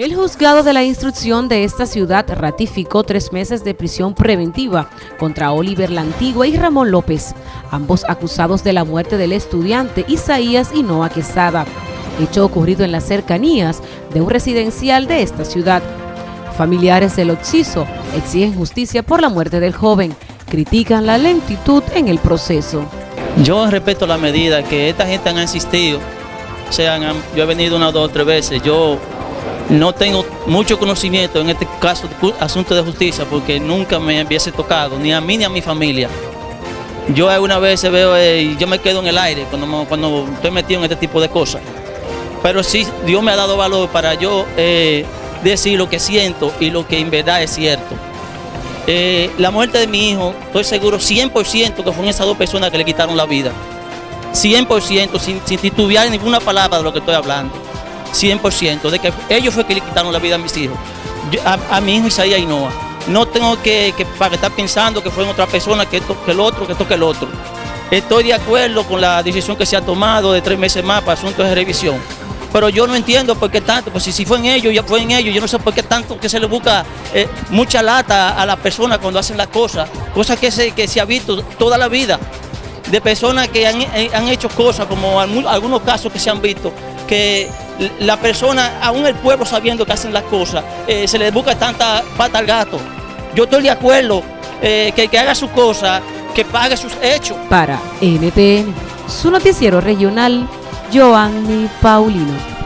El juzgado de la instrucción de esta ciudad ratificó tres meses de prisión preventiva contra Oliver Lantigua y Ramón López, ambos acusados de la muerte del estudiante Isaías Hinoa Quesada, hecho ocurrido en las cercanías de un residencial de esta ciudad. Familiares del occiso exigen justicia por la muerte del joven, critican la lentitud en el proceso. Yo respeto la medida que esta gente han insistido, o sea, yo he venido una dos tres veces, yo no tengo mucho conocimiento en este caso, asunto de justicia, porque nunca me hubiese tocado, ni a mí ni a mi familia. Yo alguna vez veo, eh, yo me quedo en el aire cuando, cuando estoy metido en este tipo de cosas. Pero sí, Dios me ha dado valor para yo eh, decir lo que siento y lo que en verdad es cierto. Eh, la muerte de mi hijo, estoy seguro 100% que fueron esas dos personas que le quitaron la vida. 100%, sin, sin titubear ninguna palabra de lo que estoy hablando. 100%, de que ellos fue que le quitaron la vida a mis hijos, a, mi hijo Isaías Ainoa. No tengo que, para estar pensando que fueron otra persona, que esto, que el otro, que esto, que el otro. Estoy de acuerdo con la decisión que se ha tomado de tres meses más para asuntos de revisión. Pero yo no entiendo por qué tanto, pues si, si fue en ellos, ya fue en ellos, yo no sé por qué tanto que se le busca eh, mucha lata a las personas cuando hacen las cosas, cosas que se, que se ha visto toda la vida, de personas que han, eh, han hecho cosas, como algunos casos que se han visto, que la persona, aún el pueblo sabiendo que hacen las cosas, eh, se le busca tanta pata al gato. Yo estoy de acuerdo eh, que, que haga su cosa, que pague sus hechos. Para NTN, su noticiero regional, Joanny Paulino.